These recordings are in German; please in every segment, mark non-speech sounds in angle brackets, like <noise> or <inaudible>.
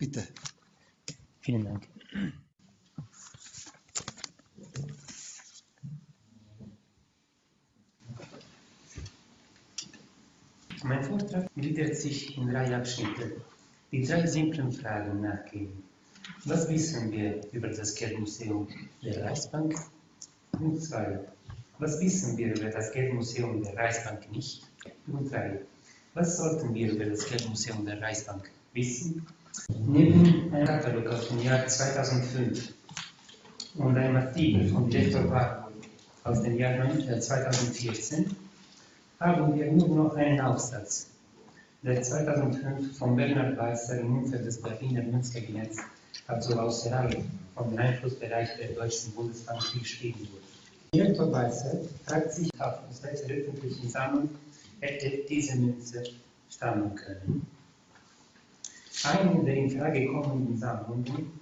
Bitte. Vielen Dank. Mein Vortrag gliedert sich in drei Abschnitte, die drei simplen Fragen nachgehen. Was wissen wir über das Geldmuseum der Reichsbank? Punkt 2. Was wissen wir über das Geldmuseum der Reichsbank nicht? Punkt 3. Was sollten wir über das Geldmuseum der Reichsbank wissen? Neben einem Katalog aus dem Jahr 2005 und einem Artikel von Direktor Warburg aus dem Jahr 2014 haben wir nur noch einen Aufsatz, der 2005 von Bernhard Weißer im Umfeld des Berliner Münzkabinetts, also außerhalb vom Einflussbereich der Deutschen Bundesbank geschrieben wurde. Direktor Weißer fragt sich, aus welcher öffentlichen Sammlung hätte diese Münze stammen können. Eine der in Frage kommenden Sammlungen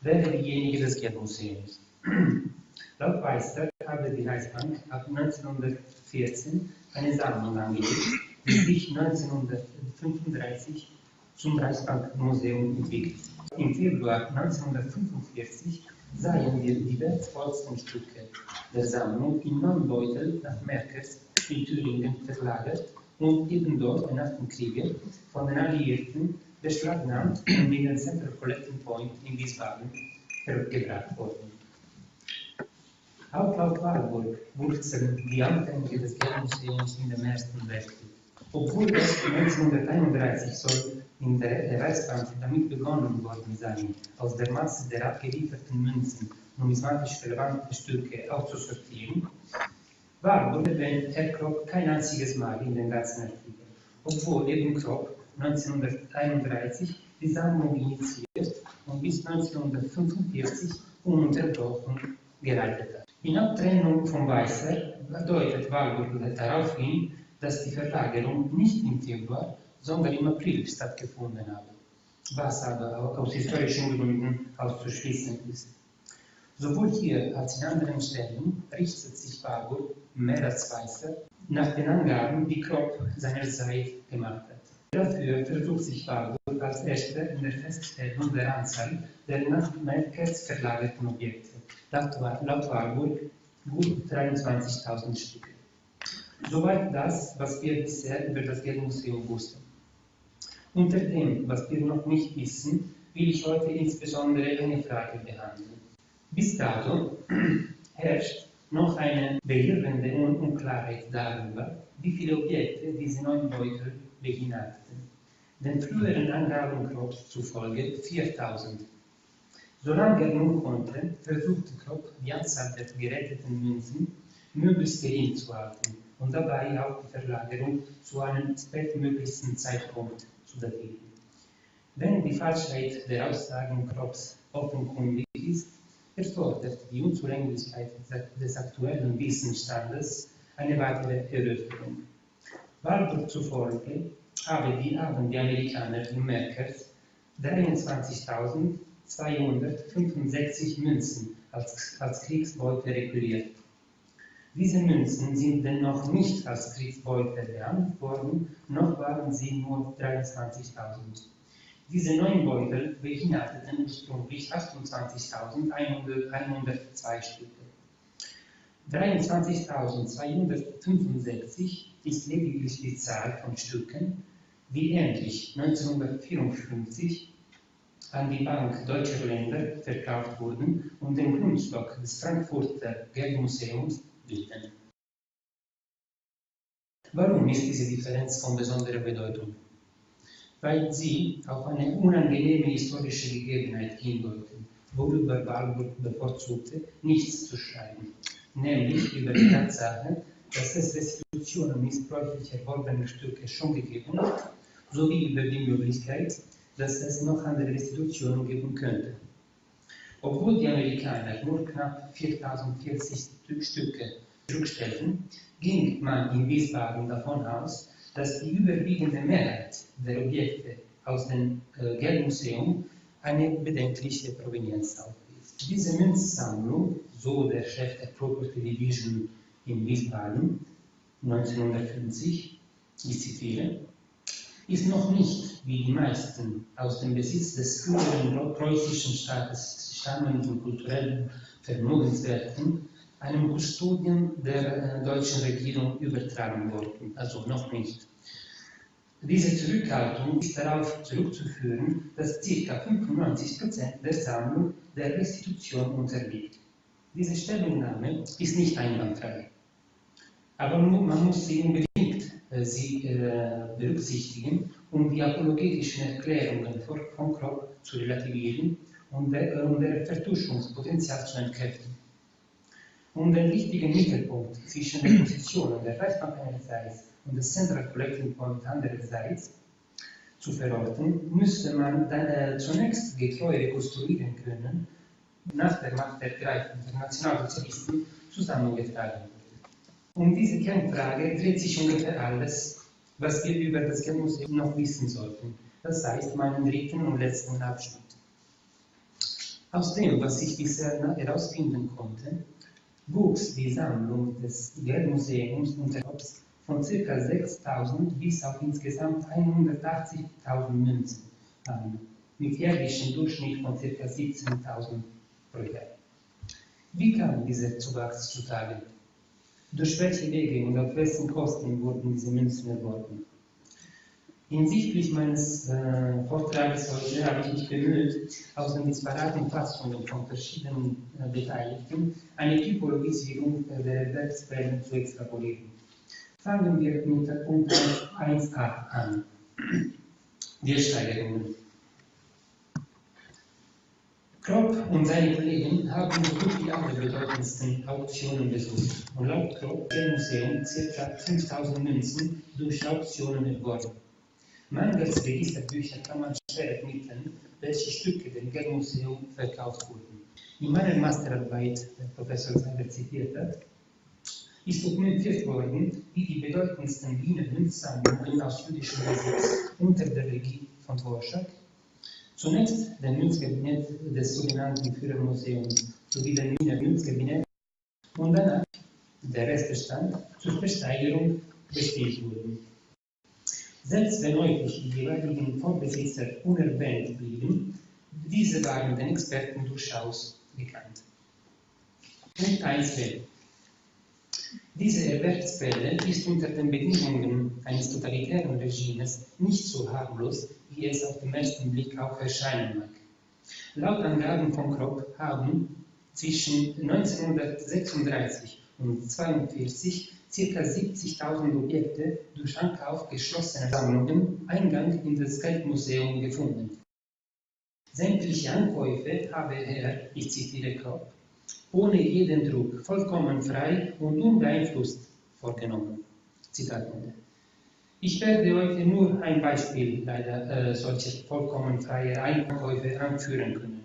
wäre diejenige des Geldmuseums. <clears throat> Laut Weißer habe die Reichsbank ab 1914 eine Sammlung angelegt, die sich 1935 zum Reichsbankmuseum entwickelt. Im Februar 1945 sahen wir die wertvollsten Stücke der Sammlung in neun nach Merkers in Thüringen verlagert und eben dort Kriege von den Alliierten beschlagnahmt und in den Central Collecting Point in Wiesbaden gebracht worden. Auch laut Warburg wurzeln die Anfänge des Geldmuseums in dem Ersten Weltkrieg. Obwohl erst 1931 soll in der Reichsbank damit begonnen worden sein, aus der Masse der abgelieferten Münzen numismatisch relevante Stücke auszusortieren, Warburg erwähnt Herr Kropp kein einziges Mal in den ganzen Artikel, obwohl eben Kropp 1931 die Sammlung initiiert und bis 1945 ununterbrochen geleitet hat. In Abtrennung von Weißer deutet Walburg darauf hin, dass die Verlagerung nicht im Februar, sondern im April stattgefunden habe, was aber aus historischen Gründen auszuschließen ist. Sowohl hier als in anderen Stellen richtet sich Warburg mehr als Weißer nach den Angaben, die Kropp seinerzeit gemacht hat. Dafür versucht sich Warburg als Erster in der Feststellung der Anzahl der nach Merkers verlagerten Objekte laut Warburg gut 23.000 Stücke. Soweit das, was wir bisher über das Geldmuseum wussten. Unter dem, was wir noch nicht wissen, will ich heute insbesondere eine Frage behandeln. Bis dato herrscht noch eine behirrende Unklarheit darüber, wie viele Objekte diese neuen Beutel beinhalten. Den früheren Angaben Kropps zufolge 4000 Solange er nun konnte, versuchte Kropp, die Anzahl der geretteten Münzen möglichst gering zu halten und dabei auch die Verlagerung zu einem spätmöglichsten Zeitpunkt zu datieren. Wenn die Falschheit der Aussagen Kropps offenkundig ist, erfordert die Unzulänglichkeit des aktuellen Wissensstandes eine weitere Erörterung. Walburg zufolge haben die, haben die Amerikaner in Merkers 23.000 265 Münzen als, als Kriegsbeute requiriert. Diese Münzen sind dennoch nicht als Kriegsbeute behandelt worden, noch waren sie nur 23.000. Diese neun Beutel beinhalteten ursprünglich 28.102 Stücke. 23.265 ist lediglich die Zahl von Stücken, die endlich 1954 an die Bank Deutscher Länder verkauft wurden und den Grundstock des Frankfurter Geldmuseums bilden. Warum ist diese Differenz von besonderer Bedeutung? Weil sie auf eine unangenehme historische Gegebenheit hindeuten, worüber Walburg bevorzugte, nichts zu schreiben, nämlich über die Tatsache, dass es Restitutionen missbräuchlich erworbener Stücke schon gegeben hat, sowie über die Möglichkeit, dass es noch andere Restitutionen geben könnte. Obwohl die Amerikaner nur knapp 4040 Stücke zurückstellten, ging man in Wiesbaden davon aus, dass die überwiegende Mehrheit der Objekte aus dem äh, Geldmuseum eine bedenkliche Provenienz aufwies. Diese Münzsammlung, so der Chef der Property Division in Wiesbaden 1950, ich zitiere, ist noch nicht wie die meisten aus dem Besitz des früheren preußischen Staates stammenden kulturellen Vermögenswerten einem Kustodium der deutschen Regierung übertragen worden, also noch nicht. Diese Zurückhaltung ist darauf zurückzuführen, dass ca. 95% der Sammlung der Restitution unterliegt. Diese Stellungnahme ist nicht einwandfrei. Aber man muss sie unbedingt äh, sie, äh, berücksichtigen, um die apologetischen Erklärungen von Kropp zu relativieren und um der Vertuschungspotenzial zu entkräften. Um den wichtigen Mittelpunkt zwischen den Positionen der Reichsbank einerseits und des Central Collecting Point andererseits zu verorten, müsste man dann, äh, zunächst getreu rekonstruieren können, nach der Machtergreifung der Nationalsozialisten zusammengetragen. Um diese Kernfrage dreht sich ungefähr alles, was wir über das Geldmuseum noch wissen sollten. Das heißt, meinen dritten und letzten Abschnitt. Aus dem, was ich bisher herausfinden konnte, wuchs die Sammlung des Geldmuseums unter Hobbes von ca. 6.000 bis auf insgesamt 180.000 Münzen an, mit jährlichem Durchschnitt von ca. 17.000 pro Jahr. Wie kam dieser Zuwachs zutage? Durch welche Wege und auf wessen Kosten wurden diese Münzen erworben? Hinsichtlich meines äh, Vortrages heute habe ich mich bemüht, aus den disparaten Fassungen von verschiedenen äh, Beteiligten eine Typologisierung der Erwerbsquellen zu extrapolieren. Fangen wir mit Punkt 1a an. Die Steigerungen. Kropp und seine Kollegen haben so gut wie alle bedeutendsten Auktionen besucht und laut Kropp der Museum ca. 5000 Münzen durch Auktionen erworben. Mangels Registerbücher kann man schwer ermitteln, welche Stücke dem Geldmuseum verkauft wurden. In meiner Masterarbeit, der Professor Seiber zitiert hat, ist dokumentiert worden, wie die bedeutendsten Wiener Münzsammlungen aus jüdischem Besitz unter der Regie von Dvorak zunächst der Münzkabinett des sogenannten Führermuseums sowie der Wiener Münzkabinett und danach der Restbestand zur Versteigerung bestätigt wurden. Selbst wenn häufig die jeweiligen Vorbesitzer unerwähnt blieben, diese waren den Experten durchaus bekannt. Punkt 1b. Diese Erwerbsquelle ist unter den Bedingungen eines totalitären Regimes nicht so harmlos, wie es auf den ersten Blick auch erscheinen mag. Laut Angaben von Kropp haben zwischen 1936 und 1942 ca. 70.000 Objekte durch Ankauf geschlossener Sammlungen Eingang in das Geldmuseum gefunden. Sämtliche Ankäufe habe er, ich zitiere Kropp, ohne jeden Druck, vollkommen frei und unbeeinflusst vorgenommen. Zitat Ende. Ich werde heute nur ein Beispiel leider äh, solcher vollkommen freier Einkäufe anführen können.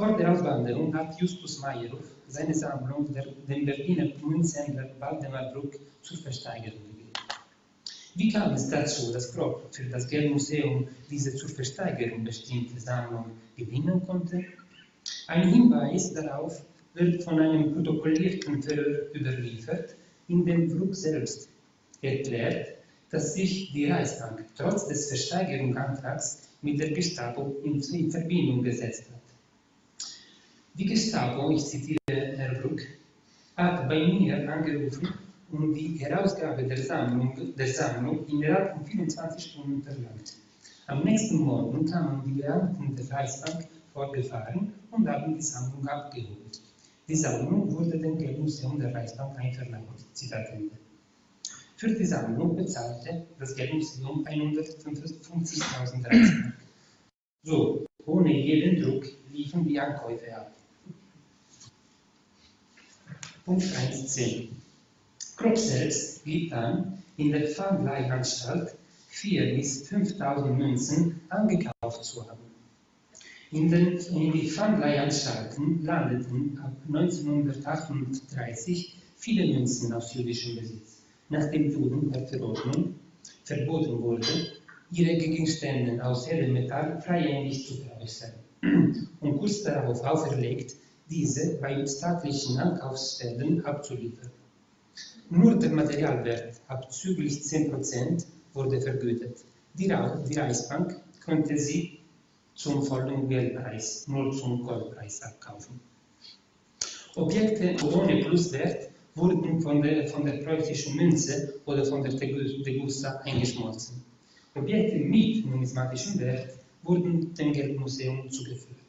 Vor der Auswanderung hat Justus Meyerhoff seine Sammlung der, dem Berliner Münzhändler Waldemar Bruck zur Versteigerung gegeben. Wie kam es dazu, dass Kropp für das Geldmuseum diese zur Versteigerung bestimmte Sammlung gewinnen konnte? Ein Hinweis darauf wird von einem protokollierten Verhör überliefert, in dem Bruck selbst erklärt, dass sich die Reichsbank trotz des Versteigerungsantrags mit der Gestapo in, in Verbindung gesetzt hat. Die Gestapo, ich zitiere Herr Bruck, hat bei mir angerufen und die Herausgabe der Sammlung, der Sammlung innerhalb von 24 Stunden verlangt. Am nächsten Morgen kamen die Beamten der Reichsbank vorgefahren und haben die Sammlung abgeholt. Die Sammlung wurde dem Geldmuseum der Reichsbank einverleibt. Zitat Ende. Für die Sammlung bezahlte das Geldmuseum 150.000 Reichsmark. So, ohne jeden Druck liefen die Ankäufe ab. Punkt 1c. Kropp selbst gibt an, in der Pfandleihanstalt 4.000 bis 5.000 Münzen angekauft zu haben. In, den, in die Pfandleihanstalten landeten ab 1938 viele Münzen aus jüdischem Besitz, nachdem Juden per Verordnung verboten wurde, ihre Gegenstände aus hellem Metall freihändig zu veräußern und kurz darauf auferlegt, diese bei staatlichen Ankaufsstellen abzuliefern. Nur der Materialwert abzüglich 10% wurde vergütet. Die, Reichsbank konnte sie zum vollen Geldpreis, nur zum Goldpreis abkaufen. Objekte ohne Pluswert wurden von der, von der preußischen Münze oder von der Degussa eingeschmolzen. Objekte mit numismatischem Wert wurden dem Geldmuseum zugeführt.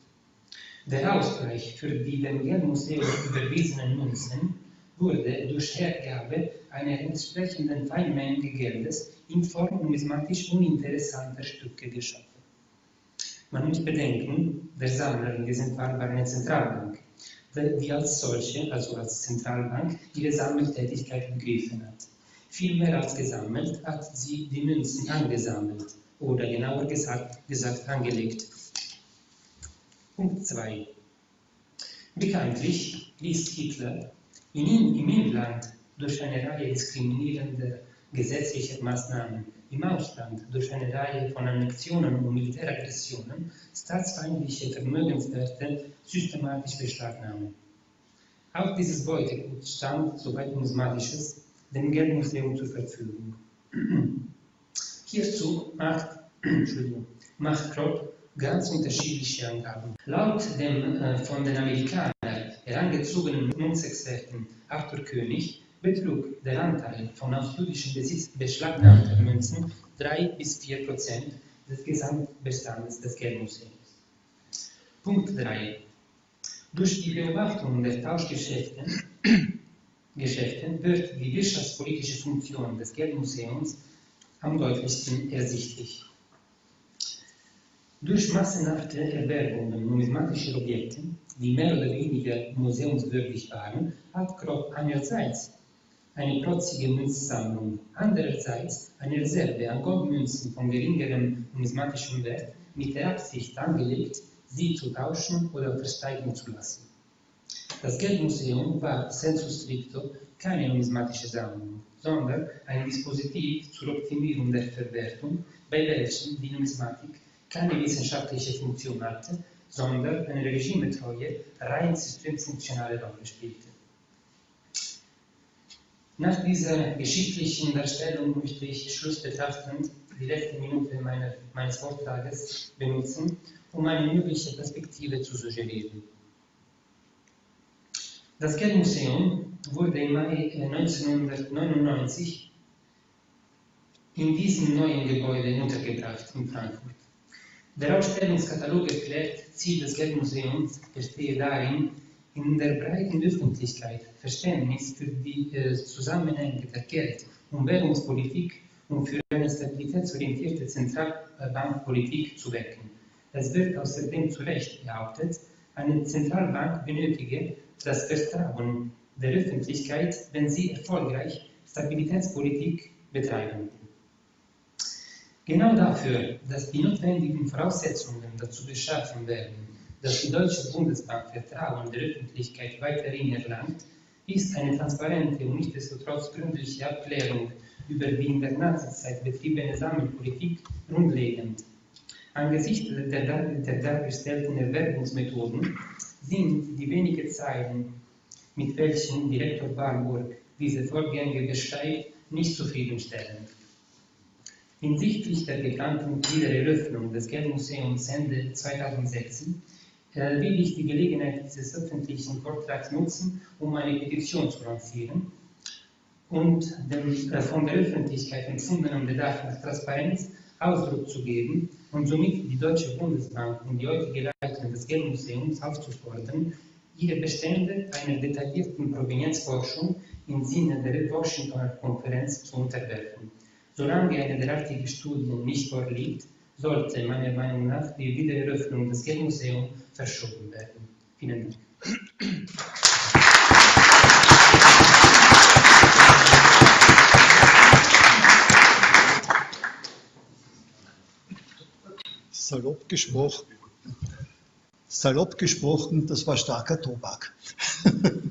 Der Ausgleich für die dem Geldmuseum überwiesenen Münzen wurde durch Hergabe einer entsprechenden Teilmenge Geldes in Form numismatisch uninteressanter Stücke geschaffen. Man muss bedenken, der Sammler in diesem Fall war eine Zentralbank, die als solche, also als Zentralbank, ihre Sammeltätigkeit begriffen hat. Viel mehr als gesammelt hat sie die Münzen angesammelt oder genauer gesagt, gesagt angelegt. Punkt 2. Bekanntlich ließ Hitler in, im Inland durch eine Reihe diskriminierender gesetzlicher Maßnahmen, im Ausland durch eine Reihe von Annexionen und Militäraggressionen staatsfeindliche Vermögenswerte systematisch beschlagnahmen. Auch dieses Beutegut stand, soweit numismatisches, dem Geldmuseum zur Verfügung. <clears throat> Hierzu macht, <clears throat> macht Kropp ganz unterschiedliche Angaben. Laut dem äh, von den Amerikanern herangezogenen Münzexperten Arthur König betrug der Anteil von aus jüdischem Besitz beschlagnahmter Münzen 3 bis 4 Prozent des Gesamtbestandes des Geldmuseums. Punkt 3. Durch die Beobachtung der Tauschgeschäfte <clears throat> Geschäften wird die wirtschaftspolitische Funktion des Geldmuseums am deutlichsten ersichtlich. Durch massenhafte Erwerbungen numismatischer Objekte, die mehr oder weniger museumswürdig waren, hat Kropp einerseits eine protzige Münzsammlung, andererseits eine Reserve an Goldmünzen von geringerem numismatischem Wert mit der Absicht angelegt, sie zu tauschen oder versteigen zu lassen. Das Geldmuseum war sensu stricto keine numismatische Sammlung, sondern ein Dispositiv zur Optimierung der Verwertung, bei welchem die Numismatik keine wissenschaftliche Funktion hatte, sondern eine regimetreue, rein systemfunktionale Rolle spielte. Nach dieser geschichtlichen Darstellung möchte ich schlussbetrachtend die letzte Minute meiner, meines Vortrages benutzen, um eine mögliche Perspektive zu suggerieren. Das Geldmuseum wurde im Mai 1999 äh, in diesem neuen Gebäude untergebracht in Frankfurt. Der Ausstellungskatalog erklärt, Ziel des Geldmuseums bestehe darin, in der breiten Öffentlichkeit Verständnis für die äh, Zusammenhänge der Geld- und Währungspolitik und für eine stabilitätsorientierte Zentralbankpolitik zu wecken. Es wird außerdem zu Recht behauptet, eine Zentralbank benötige das Vertrauen der Öffentlichkeit, wenn sie erfolgreich Stabilitätspolitik betreiben. Genau dafür, dass die notwendigen Voraussetzungen dazu geschaffen werden, dass die Deutsche Bundesbank Vertrauen der Öffentlichkeit weiterhin erlangt, ist eine transparente und nichtsdestotrotz gründliche Abklärung über die in der Nazizeit betriebene Sammelpolitik grundlegend. Angesichts der, dargestellten Erwerbungsmethoden sind die wenigen Zeilen, mit welchen Direktor Warburg diese Vorgänge beschreibt, nicht zufriedenstellend. Hinsichtlich der geplanten Wiedereröffnung des Geldmuseums Ende 2016 äh, will ich die Gelegenheit dieses öffentlichen Vortrags nutzen, um eine Petition zu lancieren und dem äh, von der Öffentlichkeit empfundenen Bedarf nach Transparenz Ausdruck zu geben und somit die Deutsche Bundesbank und die heutige Leitung des Geldmuseums aufzufordern, ihre Bestände einer detaillierten Provenienzforschung im Sinne der Washingtoner Konferenz zu unterwerfen. Solange eine derartige Studie nicht vorliegt, sollte meiner Meinung nach die Wiedereröffnung des Geldmuseums verschoben werden. Vielen Dank. Salopp gesprochen, salopp gesprochen, das war starker Tobak. <laughs>